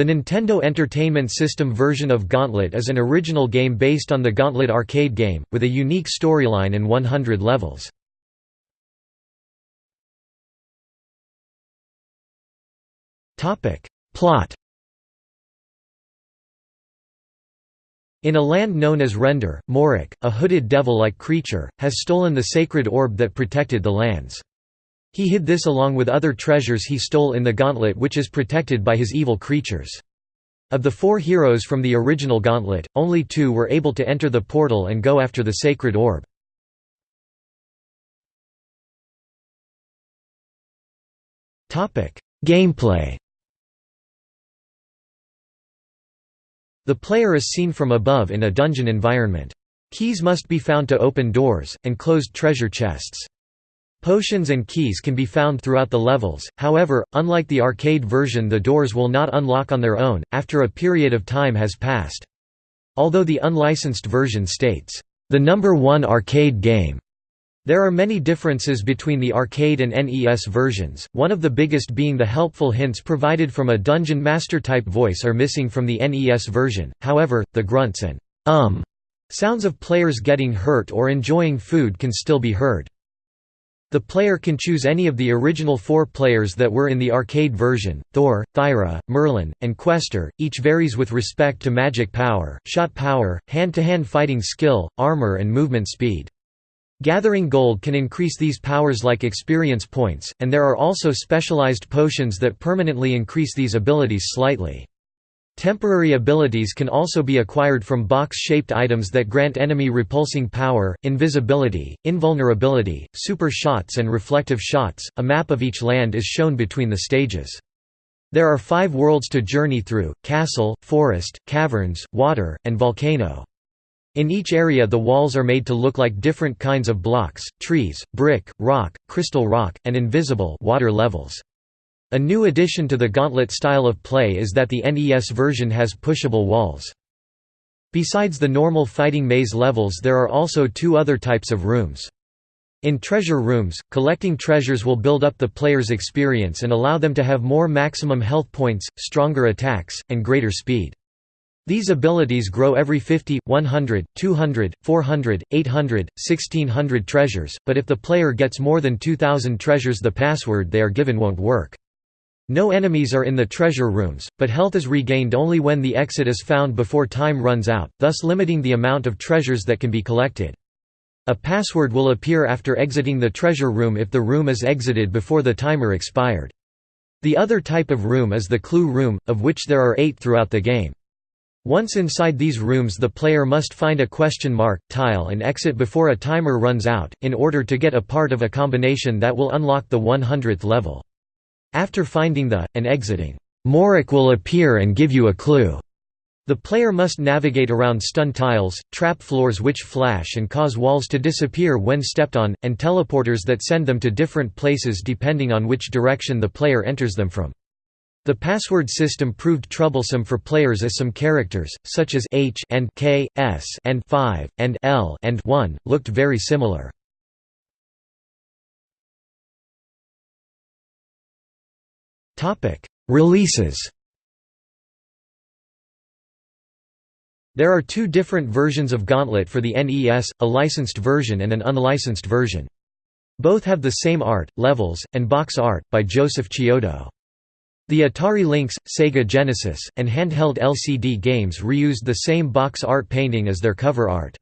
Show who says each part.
Speaker 1: The Nintendo Entertainment System version of Gauntlet is an original game based on the Gauntlet arcade game, with a unique storyline and 100 levels. Plot In a land known as Rendar, Morak, a hooded devil-like creature, has stolen the sacred orb that protected the lands. He hid this along with other treasures he stole in the gauntlet which is protected by his evil creatures. Of the four heroes from the original gauntlet, only two were able to enter the portal and go after the sacred orb. Gameplay The player is seen from above in a dungeon environment. Keys must be found to open doors, and closed treasure chests. Potions and keys can be found throughout the levels, however, unlike the arcade version the doors will not unlock on their own, after a period of time has passed. Although the unlicensed version states, "...the number one arcade game." There are many differences between the arcade and NES versions, one of the biggest being the helpful hints provided from a Dungeon Master type voice are missing from the NES version, however, the grunts and um sounds of players getting hurt or enjoying food can still be heard. The player can choose any of the original four players that were in the arcade version, Thor, Thyra, Merlin, and Questor, each varies with respect to magic power, shot power, hand-to-hand -hand fighting skill, armor and movement speed. Gathering gold can increase these powers like experience points, and there are also specialized potions that permanently increase these abilities slightly. Temporary abilities can also be acquired from box-shaped items that grant enemy repulsing power, invisibility, invulnerability, super shots and reflective shots. A map of each land is shown between the stages. There are five worlds to journey through, castle, forest, caverns, water, and volcano. In each area the walls are made to look like different kinds of blocks, trees, brick, rock, crystal rock, and invisible water levels. A new addition to the Gauntlet style of play is that the NES version has pushable walls. Besides the normal fighting maze levels there are also two other types of rooms. In treasure rooms, collecting treasures will build up the player's experience and allow them to have more maximum health points, stronger attacks, and greater speed. These abilities grow every 50, 100, 200, 400, 800, 1600 treasures, but if the player gets more than 2000 treasures the password they are given won't work. No enemies are in the treasure rooms, but health is regained only when the exit is found before time runs out, thus limiting the amount of treasures that can be collected. A password will appear after exiting the treasure room if the room is exited before the timer expired. The other type of room is the clue room, of which there are eight throughout the game. Once inside these rooms the player must find a question mark, tile and exit before a timer runs out, in order to get a part of a combination that will unlock the 100th level. After finding the, and exiting, Morak will appear and give you a clue. The player must navigate around stun tiles, trap floors which flash and cause walls to disappear when stepped on, and teleporters that send them to different places depending on which direction the player enters them from. The password system proved troublesome for players as some characters, such as H and K, S and 5, and L and 1, looked very similar. Releases There are two different versions of Gauntlet for the NES, a licensed version and an unlicensed version. Both have the same art, levels, and box art, by Joseph Chiodo. The Atari Lynx, Sega Genesis, and handheld LCD games reused the same box art painting as their cover art.